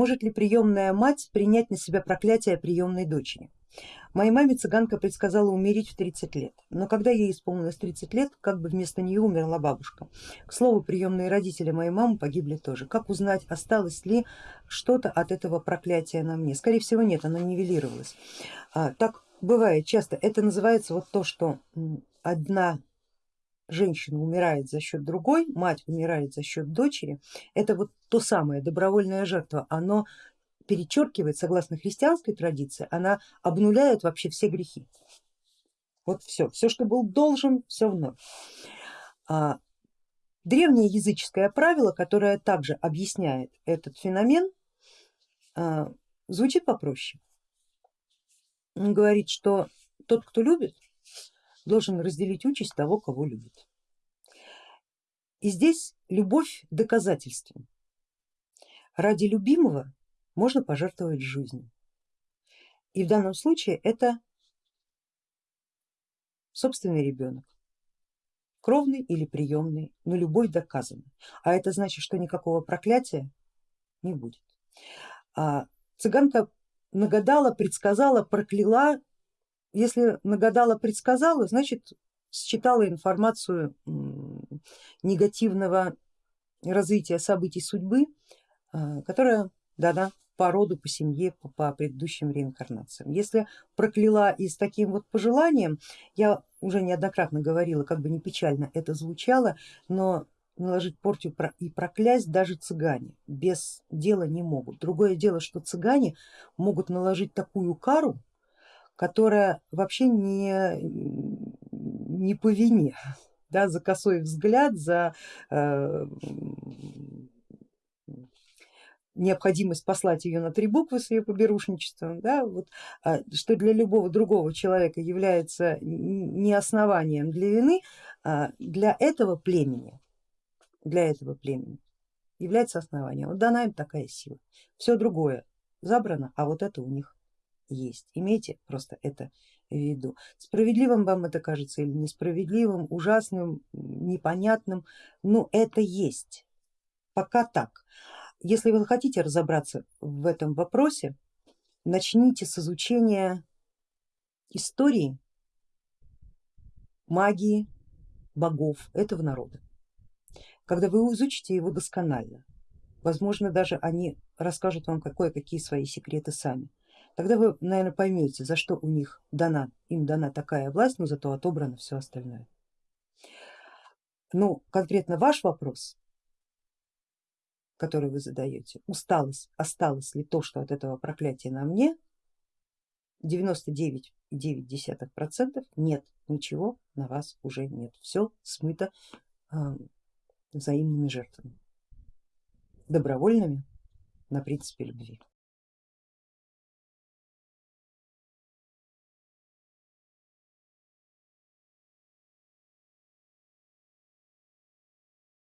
Может ли приемная мать принять на себя проклятие приемной дочери? Моей маме цыганка предсказала умереть в 30 лет, но когда ей исполнилось 30 лет, как бы вместо нее умерла бабушка. К слову, приемные родители моей мамы погибли тоже. Как узнать, осталось ли что-то от этого проклятия на мне? Скорее всего нет, оно нивелировалось. А, так бывает часто, это называется вот то, что одна женщина умирает за счет другой, мать умирает за счет дочери, это вот то самое добровольная жертва, оно перечеркивает, согласно христианской традиции, она обнуляет вообще все грехи. Вот все, все, что был должен, все вновь. А, древнее языческое правило, которое также объясняет этот феномен, а, звучит попроще. Он говорит, что тот, кто любит, должен разделить участь того, кого любит. И здесь любовь доказательством. Ради любимого можно пожертвовать жизнью. И в данном случае это собственный ребенок, кровный или приемный, но любой доказанный. А это значит, что никакого проклятия не будет. А цыганка нагадала, предсказала, прокляла. Если нагадала, предсказала, значит считала информацию негативного развития событий судьбы, а, которая дана по роду, по семье, по, по предыдущим реинкарнациям. Если прокляла и с таким вот пожеланием, я уже неоднократно говорила, как бы не печально это звучало, но наложить порчу и проклясть даже цыгане без дела не могут. Другое дело, что цыгане могут наложить такую кару, которая вообще не, не по вине, да, за косой взгляд, за э, необходимость послать ее на три буквы с ее поберушничеством, да, вот, а, что для любого другого человека является не основанием для вины, а для этого племени, для этого племени является основанием. Вот дана им такая сила. Все другое забрано, а вот это у них есть. Имейте просто это в виду. Справедливым вам это кажется или несправедливым, ужасным, непонятным, но это есть. Пока так. Если вы хотите разобраться в этом вопросе, начните с изучения истории магии богов этого народа. Когда вы изучите его досконально, возможно даже они расскажут вам кое-какие свои секреты сами, тогда вы, наверное, поймете, за что у них дана, им дана такая власть, но зато отобрано все остальное. Ну, конкретно ваш вопрос который вы задаете, усталость, осталось ли то, что от этого проклятия на мне, 99,9% нет, ничего на вас уже нет, все смыто э, взаимными жертвами, добровольными на принципе любви.